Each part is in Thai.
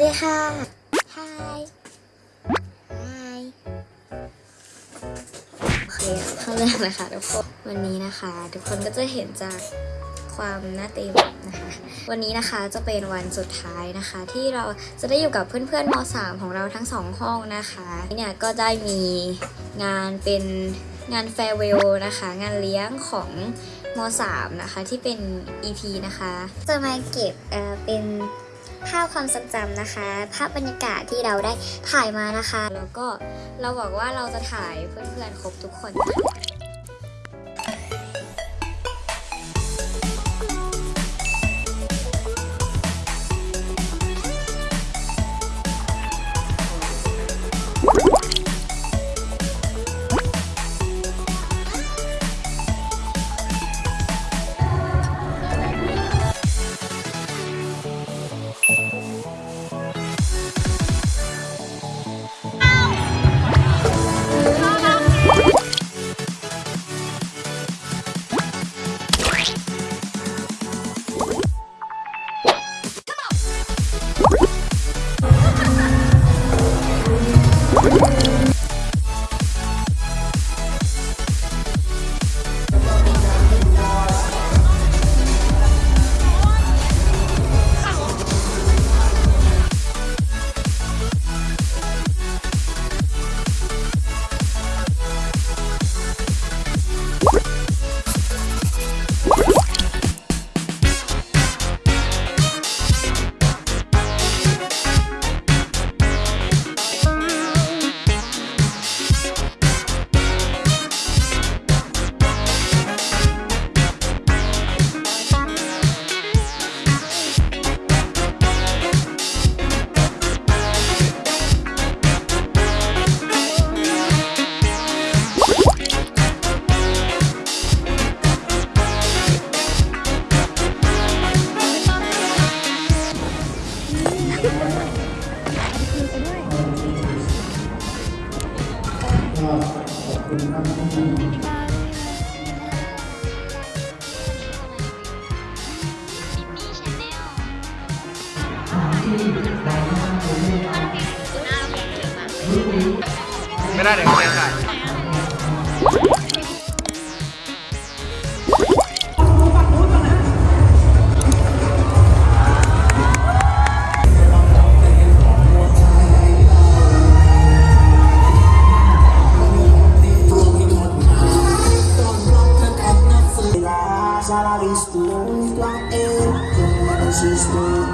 ดีค่ะ Hi Hi โอเคเข้าเรื่องนะคะทุกคน วันนี้นะคะ ทุกคนก็จะเห็นจากความหน้าเต็มนะคะ วันนี้นะคะจะเป็นวันสุดท้ายนะคะ ที่เราจะได้อยู่กับเพื่อนๆม .3 ของเราทั้งสองห้องนะคะเนี่ยก็ได้มีงานเป็นงานแฟร์เวลนะคะ งานเลี้ยงของม .3 นะคะที่เป็น EP นะคะ จะมาเก็บเอ่อเป็น ภาพความทรงจำนะคะ ภาพบรรยากาศที่เราได้ถ่ายมานะคะ แล้วก็เราบอกว่าเราจะถ่ายเพื่อนๆครบทุกคน ไม่ได้เดี๋ยวเขาจะถ่ Christ.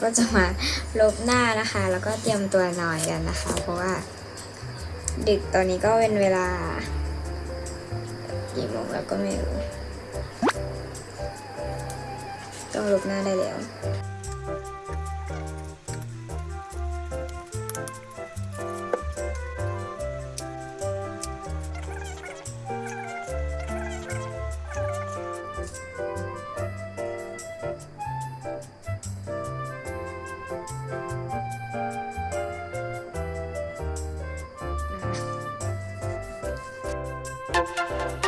ก็จะมาลบหน้านะคะ แล้วก็เตรียมตัวนอนกันนะคะ เพราะว่า ดึกตอนนี้ก็เป็นเวลากี่โมงแล้วก็ไม่รู้ ต้องลบหน้าได้แล้ว นะคะ